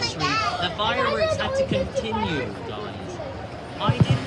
The fireworks had to continue, guys. I didn't